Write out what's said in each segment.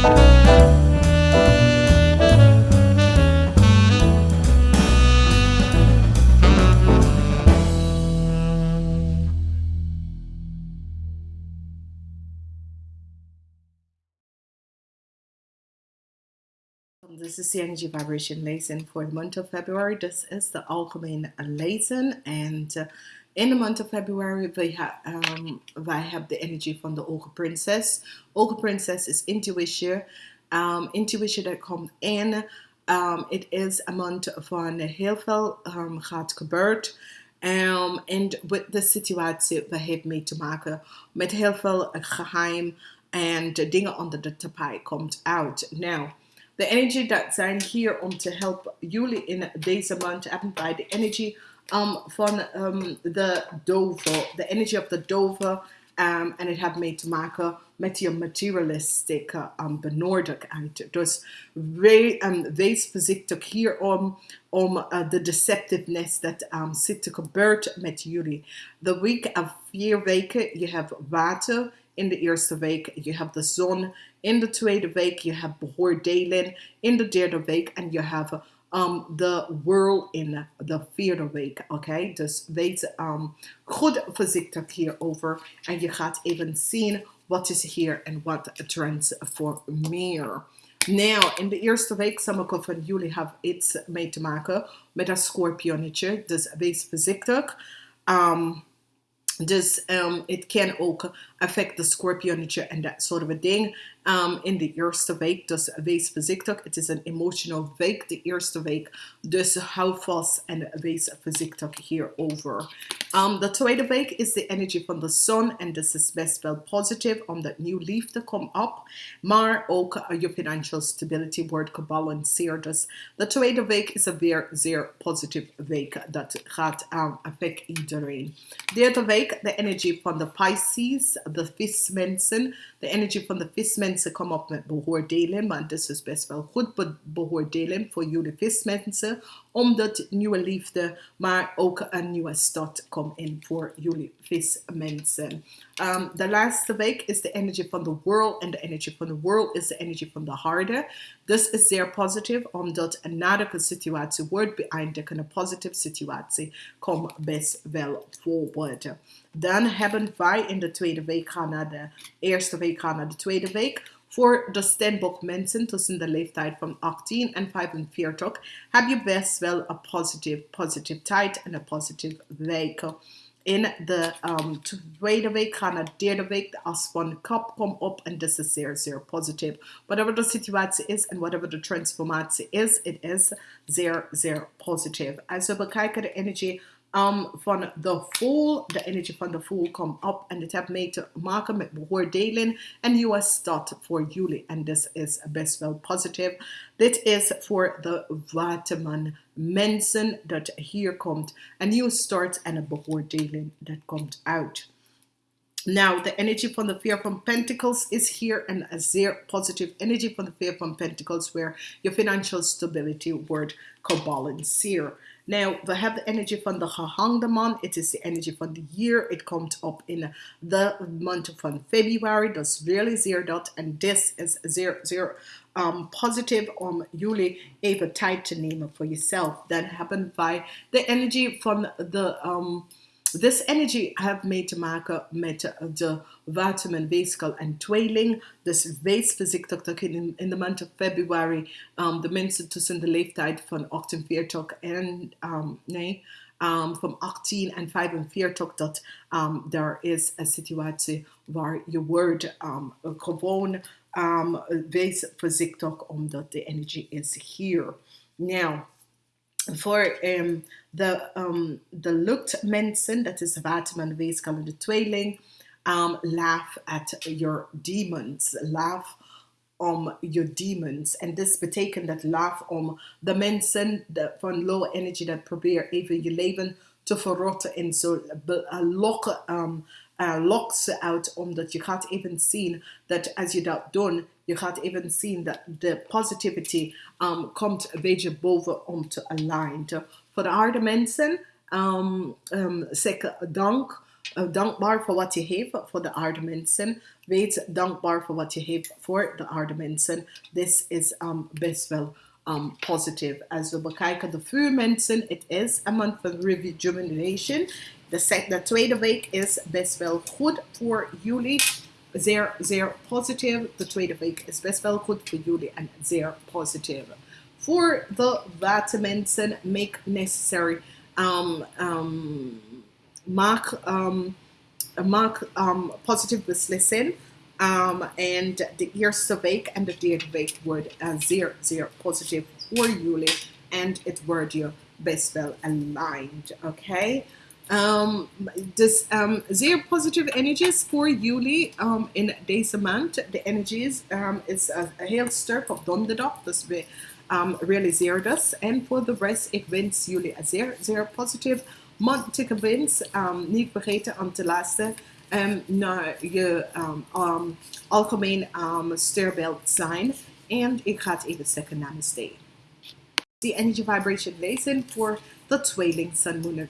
This is the energy vibration lesson for the month of February. This is the algemeen lesson and uh, in the month of February we have um, we have the energy from the Oge Princess. Oge Princess is intuition, um, intuition that comes in. Um, it is a month van heel veel um, gaat gebeurd. Um, en with de situatie we heeft mee te maken met heel veel geheim en dingen onder de tapijt komt out. Now, the energy that zijn hier om te helpen jullie in deze maand hebben bij de energy um, van um, de dove, the energy of the Dover. um, het heeft mee te maken met je materialistic um, benodigdheid. Dus we, um, wees voorzichtig hier om, om uh, de deceptiveness dat um, te gebeuren met jullie. De week of vier weken, je hebt water, in de eerste week. Je hebt de zon in de tweede week. Je hebt beoordeling in de derde week. En je hebt um, de world in de vierde week. Oké, dus wees um, goed voorzichtig hierover. En je gaat even zien wat is hier en wat trends voor meer. Nou, in de eerste week, sommigen van jullie hebben iets mee te maken met een scorpionnetje. Dus wees voorzichtig. Um, dus um, het kan ook affect de scorpionnetje en dat soort of ding um, in de eerste week. Dus wees voorzichtig. Het is een emotional week, de eerste week. Dus hou vast en wees voorzichtig hierover. Um, de tweede week is de energie van de zon. En dit is best wel positief, omdat nieuw liefde komt op. Maar ook uh, je financial stability wordt gebalanceerd. Dus de tweede week is een weer zeer positieve week. Dat gaat um, affect iedereen. Derde week, de energie van de Pisces, de vismensen. De energie van de vismensen komt op met beoordeling. Maar dit is best wel goed be beoordeling voor jullie vismensen omdat nieuwe liefde, maar ook een nieuwe start komt in voor jullie vismensen. Um, de laatste week is de energie van de world en de energie van de world is de energie van de harde. Dus is zeer positief, omdat een nadige situatie wordt beëindigd en een positieve situatie komt best wel voorwaarts. Dan hebben wij in de tweede week gaan naar de eerste week gaan naar de tweede week. Voor de Steenbok mensen tussen de leeftijd van 18 en 45 heb je best wel een positieve positive tijd en een positieve week. In de um, tweede week gaan de derde week. De van kap komt op en dit is zeer, zeer positief. Whatever de situatie is en whatever de transformatie is, het is zeer, zeer positief. Als we bekijken de energie um, van de voel, de energie van de voel komt op en dit heeft mee te maken met beoordeling en nieuwe start voor jullie en dit is best wel positief. Dit is voor de waterman mensen dat hier komt een nieuwe start and en een beoordeling dat komt uit. Now, the energy from the Fear from Pentacles is here and a zeer positive energy from the Fear from Pentacles where your financial stability word cobalance here. Now, we have the energy from the Gehangde Man. It is the energy from the year. It comes up in the month of February. That's really zero dot. And this is zero, zero um, positive om jullie even tijd te nemen voor jezelf. That happened by the energy from the um, This energy heeft mee te maken met de vitamin weeskel and tweeling. Dus wees voorzichtig dat in, in de maand of februari um, de mensen tussen de leeftijd van 48 en um, nee, um, van 18 en 45 dat um, er is een situatie waar je wordt um, gewoon um, wees voorzichtig omdat de energie is hier. Now, voor um, de, um, de lukt mensen, dat is Waterman weeskal de tweeling, um, laugh at your demons, laugh om your demons. En dit betekent dat laugh om de mensen de, van low energy dat probeer even je leven te verrotten en zo lokken, um, uh, lok ze uit, omdat je gaat even zien dat als je dat doet, je gaat even zien dat de positivity um, komt een beetje boven om te alignen. Voor de harde mensen, um, um, zeg dank uh, dankbaar voor wat je heeft voor de aarde mensen. Wees dankbaar voor wat je heeft voor de aarde mensen. Is um, best wel um, positive. Als we bekijken de vuurmensen, it is a month of rejuvenation. De, de tweede week is best wel goed voor jullie. Zeer, zeer positief. De tweede week is best wel goed voor jullie en zeer positief. Voor de watermensen, make necessary. Um, um, maak, um, maak um, positieve beslissing. Um, en de eerste week en de derde week wordt uh, zeer, zeer positief voor jullie. En het wordt je best wel aligned. Oké. Okay? Um, dus um, zeer positieve energies voor jullie um, in deze maand. De energies um, is uh, heel sterk op donderdag. Dus we um, realiseer dat. En voor de rest, ik wens jullie een zeer, zeer positief monthlijke wens. Um, niet vergeten om te luisteren naar je algemeen sterbeeld zijn. En ik ga het even zeggen namaste. The energy vibration lezen voor de tweeling sun moon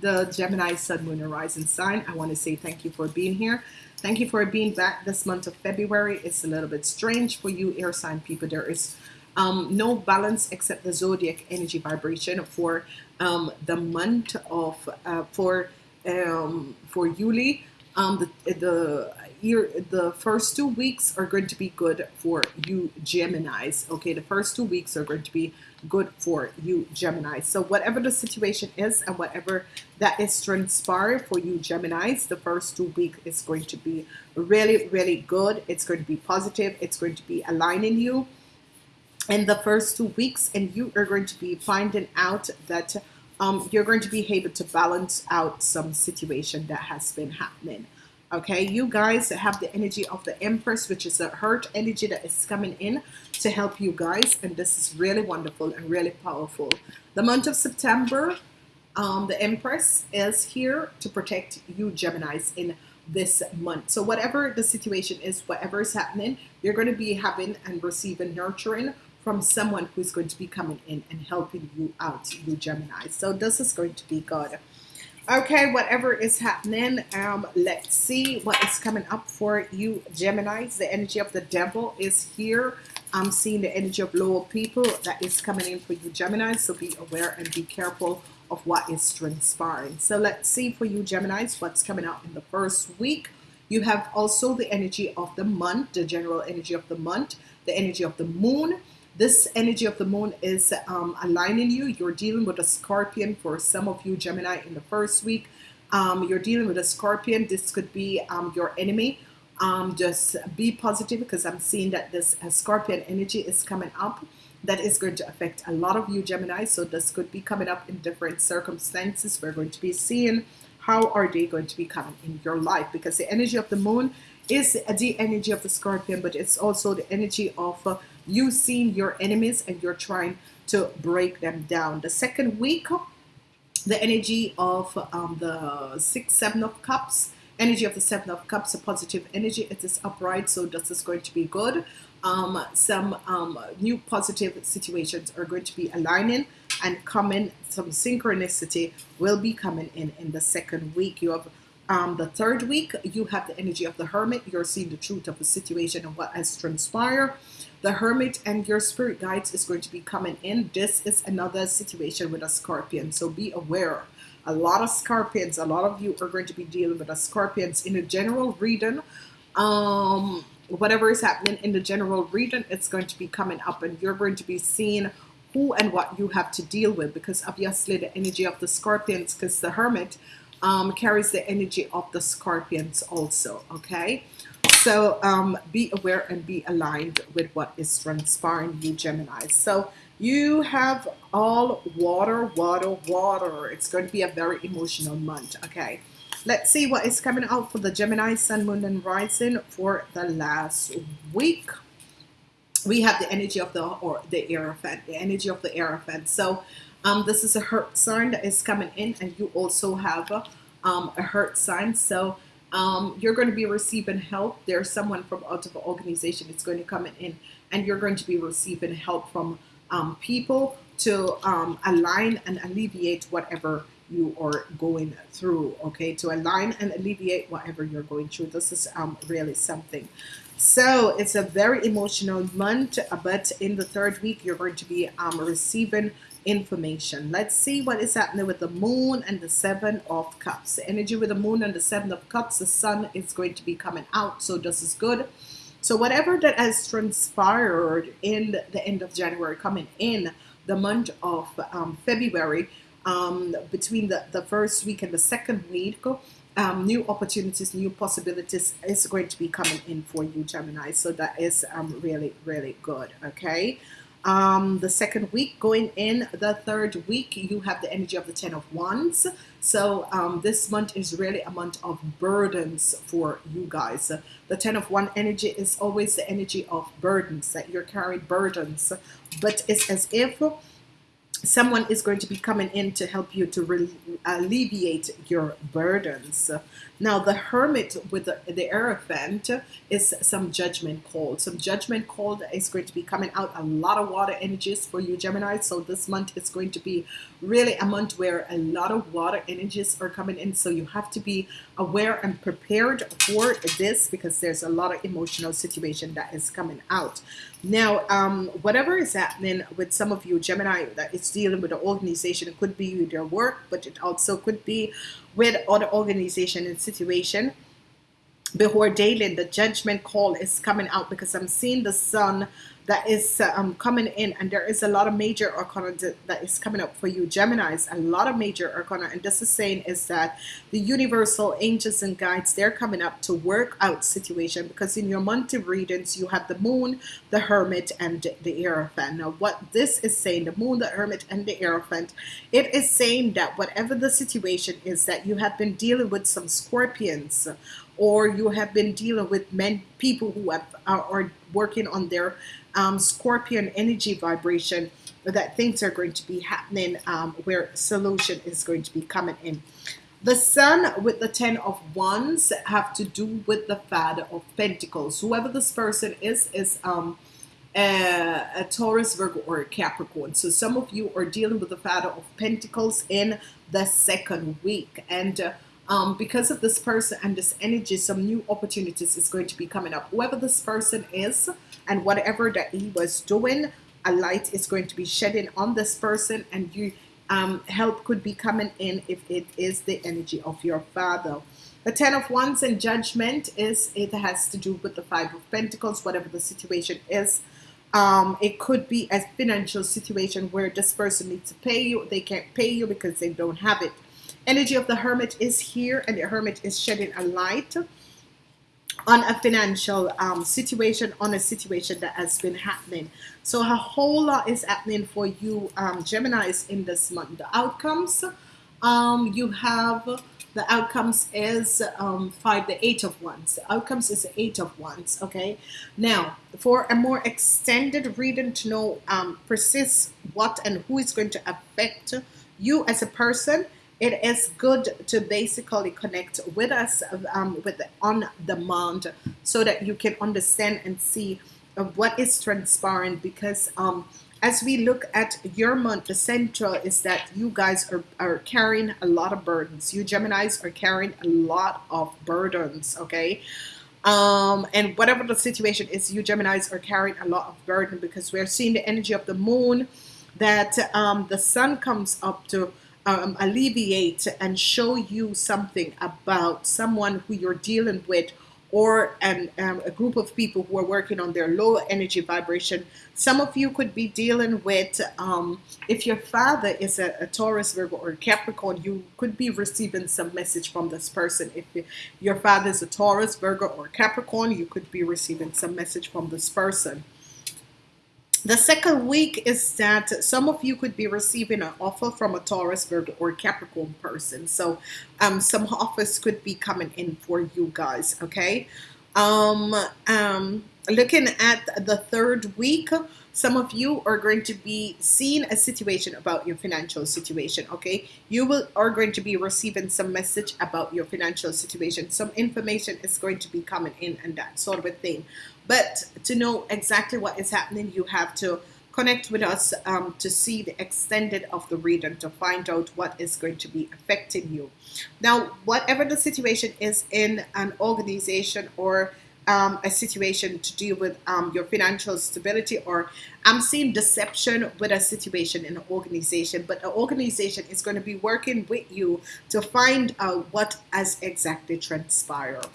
the Gemini Sun Moon and Rising sign. I want to say thank you for being here. Thank you for being back this month of February. It's a little bit strange for you air sign people. There is um, no balance except the zodiac energy vibration for um, the month of uh, for um, for Yuli. Um, the, the year the first two weeks are going to be good for you Geminis. Okay, the first two weeks are going to be good for you Gemini. So whatever the situation is and whatever that is transpired for you Geminis, the first two weeks is going to be really, really good. It's going to be positive. It's going to be aligning you in the first two weeks and you are going to be finding out that um, you're going to be able to balance out some situation that has been happening okay? You guys have the energy of the empress which is a hurt energy that is coming in to help you guys and this is really wonderful and really powerful. The month of September um, the empress is here to protect you Geminis in this month. So whatever the situation is whatever is happening you're going to be having and receiving nurturing from someone who's going to be coming in and helping you out you Gemini so this is going to be good okay whatever is happening um let's see what is coming up for you Geminis the energy of the devil is here. I'm seeing the energy of lower people that is coming in for you Geminis so be aware and be careful of what is transpiring. So let's see for you Geminis what's coming up in the first week. You have also the energy of the month the general energy of the month the energy of the moon this energy of the moon is um, aligning you. You're dealing with a scorpion for some of you, Gemini, in the first week. Um, you're dealing with a scorpion. This could be um, your enemy. Um, just be positive because I'm seeing that this uh, scorpion energy is coming up. That is going to affect a lot of you, Gemini. So this could be coming up in different circumstances. We're going to be seeing how are they going to be coming in your life because the energy of the moon is the energy of the scorpion, but it's also the energy of uh, you seeing your enemies and you're trying to break them down. The second week, the energy of um, the six, seven of cups, energy of the seven of cups, a positive energy. It is upright, so this is going to be good. Um, some um, new positive situations are going to be aligning and coming. Some synchronicity will be coming in in the second week. You have um, the third week, you have the energy of the hermit. You're seeing the truth of the situation and what has transpired. The hermit and your spirit guides is going to be coming in. This is another situation with a scorpion. So be aware. A lot of scorpions a lot of you are going to be dealing with a scorpions in a general reading. Um whatever is happening in the general reading it's going to be coming up and you're going to be seeing who and what you have to deal with because obviously the energy of the scorpions because the hermit um, carries the energy of the scorpions also okay so um, be aware and be aligned with what is transpiring, you Gemini. So you have all water, water, water. It's going to be a very emotional month. Okay. Let's see what is coming out for the Gemini Sun, Moon, and Rising for the last week. We have the energy of the or the Hierophant, the energy of the Hierophant. So um, this is a hurt sign that is coming in, and you also have um, a hurt sign. So um, you're going to be receiving help. There's someone from out of organization that's going to come in and you're going to be receiving help from um, people to um, align and alleviate whatever you are going through okay to align and alleviate whatever you're going through this is um, really something so it's a very emotional month but in the third week you're going to be receiving information. Let's see what is happening with the moon and the seven of cups. The energy with the moon and the seven of cups the sun is going to be coming out so this is good. So whatever that has transpired in the end of January coming in the month of um, February um, between the, the first week and the second week um, new opportunities new possibilities is going to be coming in for you Gemini. So that is um, really really good okay um, the second week going in the third week you have the energy of the ten of wands. So um, this month is really a month of burdens for you guys. The ten of one energy is always the energy of burdens that you're carrying burdens. But it's as if someone is going to be coming in to help you to alleviate your burdens. Now the hermit with the, the is some judgment called some judgment called is going to be coming out a lot of water energies for you Gemini. So this month is going to be really a month where a lot of water energies are coming in. So you have to be aware and prepared for this because there's a lot of emotional situation that is coming out now um, whatever is happening with some of you Gemini that is dealing with the organization it could be with your work but it also could be with other organization and situation. Before daily the judgment call is coming out because I'm seeing the sun that is um, coming in and there is a lot of major arcana that is coming up for you. Geminis a lot of major arcana. And this is saying is that the universal angels and guides they're coming up to work out situation because in your monthly readings you have the moon the hermit and the Hierophant now what this is saying the moon the hermit and the Hierophant it is saying that whatever the situation is that you have been dealing with some scorpions or you have been dealing with men people who have are, are working on their um, scorpion energy vibration that things are going to be happening um, where solution is going to be coming in. The sun with the ten of wands have to do with the father of pentacles. Whoever this person is is um a, a Taurus Virgo or a Capricorn. So some of you are dealing with the father of pentacles in the second week. And uh, um, because of this person and this energy some new opportunities is going to be coming up. Whoever this person is and whatever that he was doing a light is going to be shedding on this person and you um, help could be coming in if it is the energy of your father. The ten of wands and judgment is it has to do with the five of pentacles whatever the situation is. Um, it could be a financial situation where this person needs to pay you. They can't pay you because they don't have it energy of the hermit is here and the hermit is shedding a light on a financial um, situation on a situation that has been happening. So a whole lot is happening for you um, Geminis in this month. The outcomes um, you have the outcomes is um, five the eight of wands. The outcomes is the eight of wands okay? Now for a more extended reading to know um, what and who is going to affect you as a person it is good to basically connect with us um, with on demand so that you can understand and see what is transparent because um, as we look at your month the central is that you guys are, are carrying a lot of burdens. You Geminis are carrying a lot of burdens okay? Um, and whatever the situation is you Geminis are carrying a lot of burden because we're seeing the energy of the moon that um, the sun comes up to um, alleviate and show you something about someone who you're dealing with or an, um, a group of people who are working on their low energy vibration. Some of you could be dealing with, um, if your father is a, a, Taurus, Virgo, or Capricorn, you could be receiving some message from this person. If your father is a Taurus, Virgo, or Capricorn, you could be receiving some message from this person. The second week is that some of you could be receiving an offer from a Taurus, Virgo, or Capricorn person. So um, some offers could be coming in for you guys, okay? Um, um, looking at the third week, some of you are going to be seeing a situation about your financial situation okay you will are going to be receiving some message about your financial situation some information is going to be coming in and that sort of a thing but to know exactly what is happening you have to connect with us um, to see the extended of the reading to find out what is going to be affecting you. Now, whatever the situation is in an organization or um, a situation to deal with um, your financial stability or I'm seeing deception with a situation in an organization but the organization is going to be working with you to find out what has exactly transpired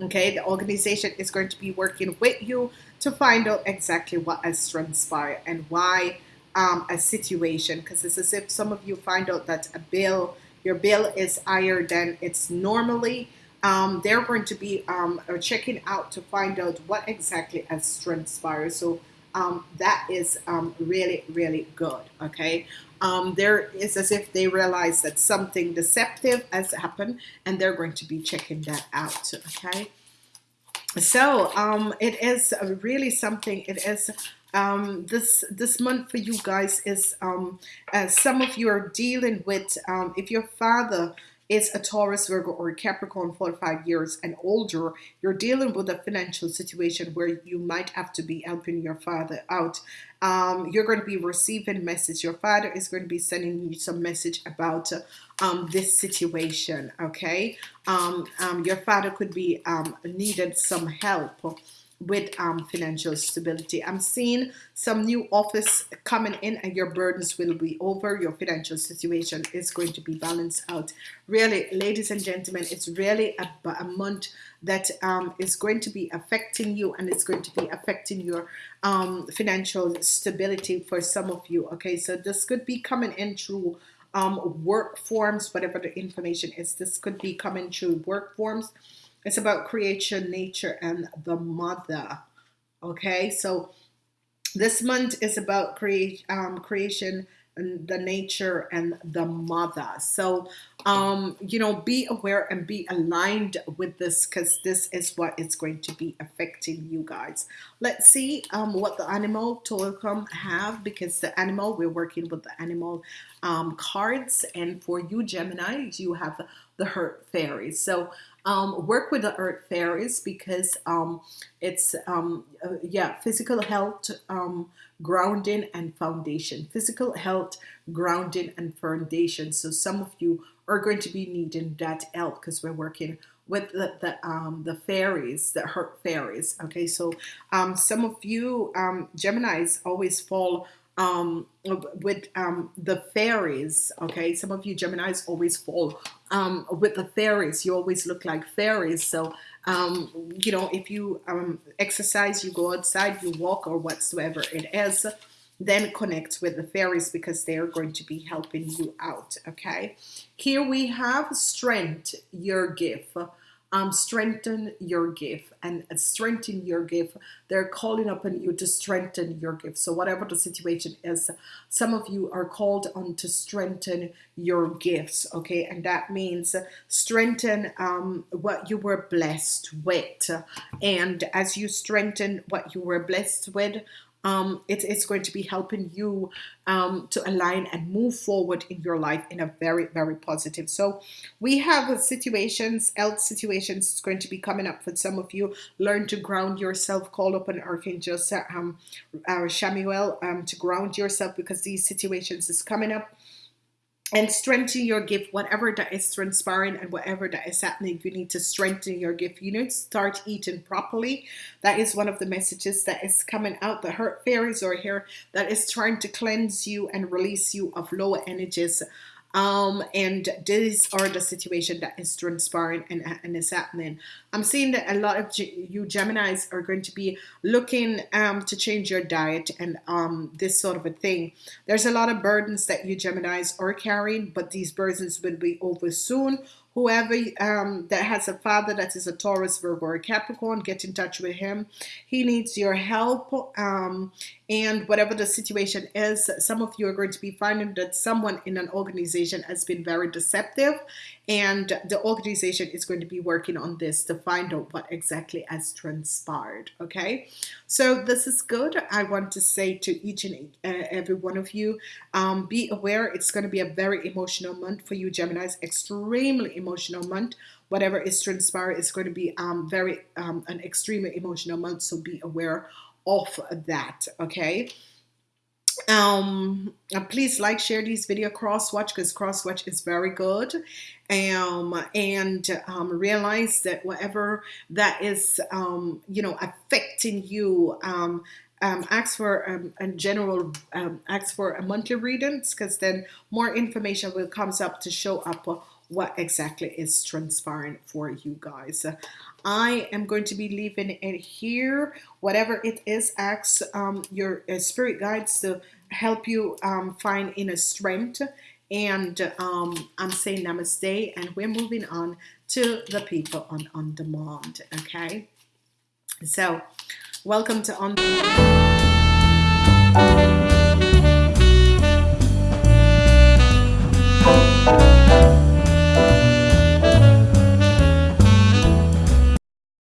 okay the organization is going to be working with you to find out exactly what has transpired and why um, a situation because it's as if some of you find out that a bill your bill is higher than it's normally. Um, they're going to be um, checking out to find out what exactly has transpired. So um, that is um, really really good okay? Um, there is as if they realize that something deceptive has happened and they're going to be checking that out okay? So um, it is really something it is um, this this month for you guys is um, some of you are dealing with um, if your father is a Taurus, Virgo, or Capricorn 45 years and older, you're dealing with a financial situation where you might have to be helping your father out. Um, you're going to be receiving message. Your father is going to be sending you some message about um, this situation, okay? Um, um your father could be um, needed some help with um, financial stability. I'm seeing some new office coming in and your burdens will be over. Your financial situation is going to be balanced out. Really, ladies and gentlemen, it's really a, a month that um, is going to be affecting you and it's going to be affecting your um, financial stability for some of you. Okay, so this could be coming in through um, work forms, whatever the information is. This could be coming through work forms it's about creation, nature, and the mother. Okay, so this month is about create um, creation and the nature and the mother. So um you know be aware and be aligned with this because this is what it's going to be affecting you guys. Let's see um what the animal totem have because the animal we're working with the animal um cards and for you Gemini you have the earth fairies. So um, work with the earth fairies because um, it's um, uh, yeah physical health um, grounding and foundation. Physical health grounding and foundation. So some of you are going to be needing that help because we're working with the the, um, the fairies the earth fairies okay? So um, some of you Geminis always fall um, with um, the fairies. Okay, some of you Gemini's always fall um, with the fairies. You always look like fairies. So um, you know, if you um, exercise, you go outside, you walk, or whatsoever it is, then connect with the fairies because they are going to be helping you out. Okay, here we have strength, your gift um, strengthen your gift and strengthen your gift. They're calling upon you to strengthen your gift. So whatever the situation is, some of you are called on to strengthen your gifts. Okay, and that means strengthen um, what you were blessed with. And as you strengthen what you were blessed with, um, it, it's going to be helping you um, to align and move forward in your life in a very, very positive. So we have situations, health situations is going to be coming up for some of you. Learn to ground yourself. Call upon Archangel um, uh, Samuel um, to ground yourself because these situations is coming up and strengthen your gift whatever that is transpiring and whatever that is happening you need to strengthen your gift. You need to start eating properly. That is one of the messages that is coming out. The earth fairies are here that is trying to cleanse you and release you of lower energies um, and these are the situation that is transpiring and, and is happening. I'm seeing that a lot of you Geminis are going to be looking um, to change your diet and um, this sort of a thing. There's a lot of burdens that you Geminis are carrying, but these burdens will be over soon whoever um, that has a father that is a Taurus, Virgo, or Capricorn, get in touch with him. He needs your help. Um, and whatever the situation is, some of you are going to be finding that someone in an organization has been very deceptive and the organization is going to be working on this to find out what exactly has transpired okay so this is good I want to say to each and uh, every one of you um, be aware it's going to be a very emotional month for you Geminis extremely emotional month. Whatever is transpired is going to be um, very um, an extremely emotional month so be aware of that okay? Um uh, please like share these video cross watch because cross watch is very good. Um and um realize that whatever that is um you know affecting you um um, ask for um, a general um, ask for a monthly readings because then more information will comes up to show up what exactly is transpiring for you guys I am going to be leaving it here whatever it is ask um, your uh, spirit guides to help you um, find inner strength. And um, I'm saying namaste, and we're moving on to the people on on demand. Okay, so welcome to on.